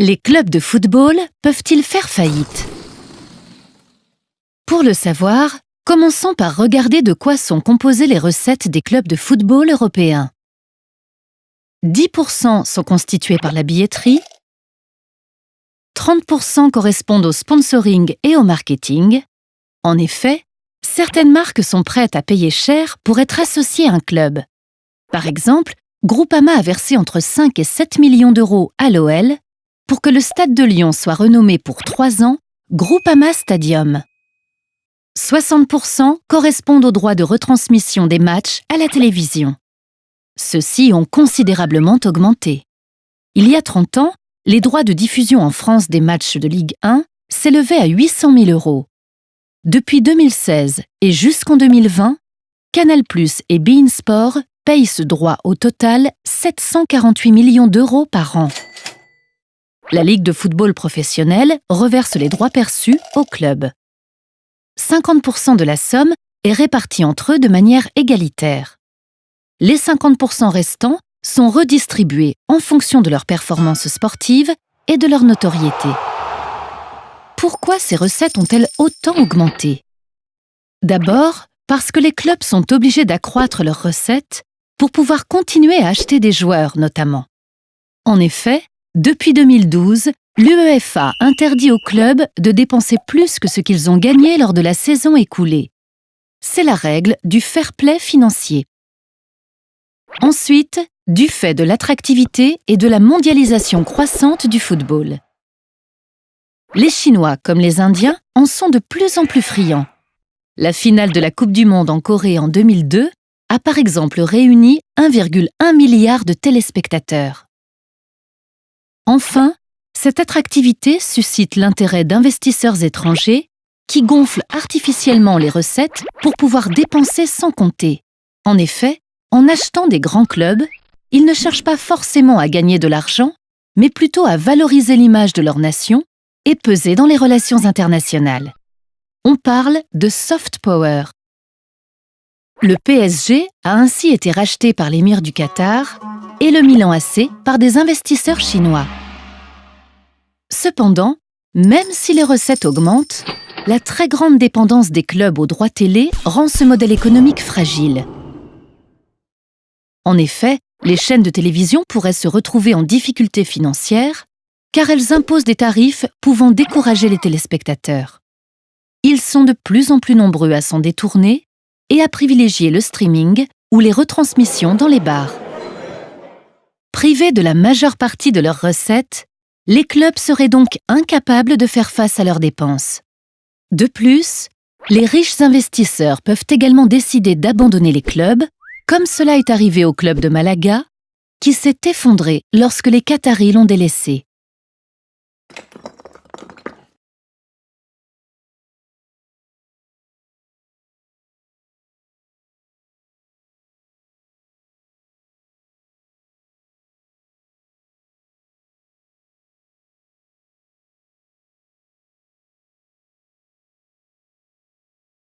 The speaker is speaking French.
Les clubs de football peuvent-ils faire faillite? Pour le savoir, commençons par regarder de quoi sont composées les recettes des clubs de football européens. 10% sont constitués par la billetterie, 30% correspondent au sponsoring et au marketing. En effet, certaines marques sont prêtes à payer cher pour être associées à un club. Par exemple, Groupama a versé entre 5 et 7 millions d'euros à l'OL pour que le Stade de Lyon soit renommé pour trois ans Groupama Stadium. 60% correspondent aux droits de retransmission des matchs à la télévision. Ceux-ci ont considérablement augmenté. Il y a 30 ans, les droits de diffusion en France des matchs de Ligue 1 s'élevaient à 800 000 euros. Depuis 2016 et jusqu'en 2020, Canal+ et Bein Sport payent ce droit au total 748 millions d'euros par an. La Ligue de football professionnel reverse les droits perçus au club. 50% de la somme est répartie entre eux de manière égalitaire. Les 50% restants sont redistribués en fonction de leur performance sportive et de leur notoriété. Pourquoi ces recettes ont-elles autant augmenté? D'abord, parce que les clubs sont obligés d'accroître leurs recettes pour pouvoir continuer à acheter des joueurs notamment. En effet, depuis 2012, l'UEFA interdit aux clubs de dépenser plus que ce qu'ils ont gagné lors de la saison écoulée. C'est la règle du fair play financier. Ensuite, du fait de l'attractivité et de la mondialisation croissante du football. Les Chinois comme les Indiens en sont de plus en plus friands. La finale de la Coupe du Monde en Corée en 2002 a par exemple réuni 1,1 milliard de téléspectateurs. Enfin, cette attractivité suscite l'intérêt d'investisseurs étrangers qui gonflent artificiellement les recettes pour pouvoir dépenser sans compter. En effet, en achetant des grands clubs, ils ne cherchent pas forcément à gagner de l'argent, mais plutôt à valoriser l'image de leur nation et peser dans les relations internationales. On parle de soft power. Le PSG a ainsi été racheté par l'émir du Qatar et le Milan AC par des investisseurs chinois. Cependant, même si les recettes augmentent, la très grande dépendance des clubs aux droits télé rend ce modèle économique fragile. En effet, les chaînes de télévision pourraient se retrouver en difficulté financière car elles imposent des tarifs pouvant décourager les téléspectateurs. Ils sont de plus en plus nombreux à s'en détourner et à privilégier le streaming ou les retransmissions dans les bars. Privés de la majeure partie de leurs recettes, les clubs seraient donc incapables de faire face à leurs dépenses. De plus, les riches investisseurs peuvent également décider d'abandonner les clubs, comme cela est arrivé au club de Malaga, qui s'est effondré lorsque les Qataris l'ont délaissé.